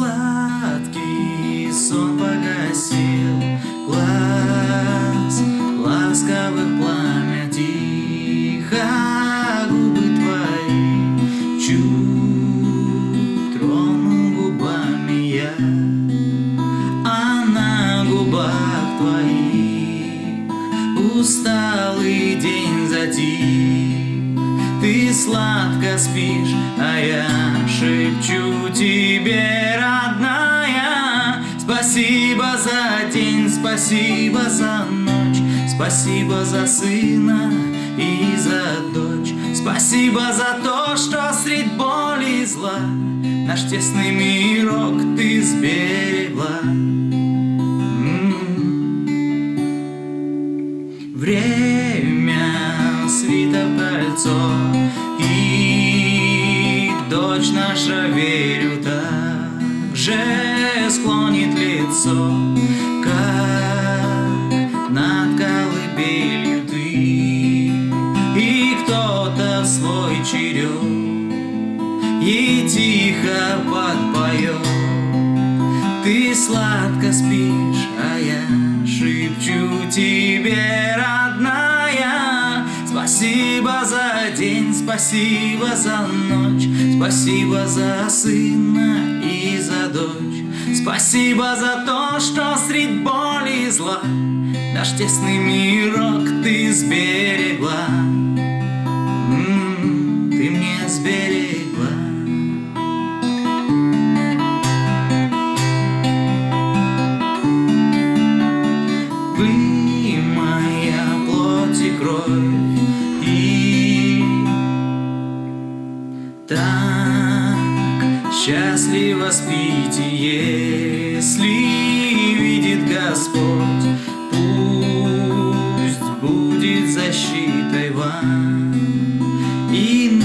Сладкий сон погасил глаз Ласковых пламя тихо Губы твои чуть трону губами я А на губах твоих Усталый день затих Ты сладко спишь, а я шепчу тебе, родная Спасибо за день, спасибо за ночь Спасибо за сына и за дочь Спасибо за то, что средь боли и зла Наш тесный мирок ты сберегла. Время свито кольцо так же склонит лицо Как над колыбелью ты. И кто-то свой черед Ей тихо подпоет Ты сладко спишь, а я шепчу тебе, родная Спасибо за день, спасибо за ночь Спасибо за сына и дочь. Спасибо за то, что средь боли и зла Наш тесный мирок ты сберегла. М, Ты мне сберегла. Вы моя плоть и кровь И так счастливо спите, если видит Господь. Пусть будет защитой вам. И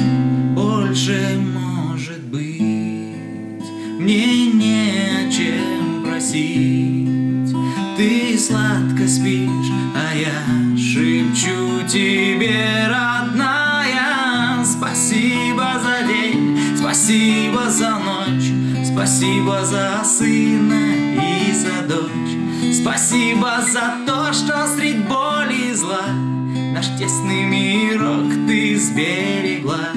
больше может быть. Мне не о чем просить. Ты сладко спишь, а я шепчу тебе, родная спасибо за ночь Спасибо за сына и за дочь. Спасибо за то, что средь боли и зла Наш тесный мирок ты сберегла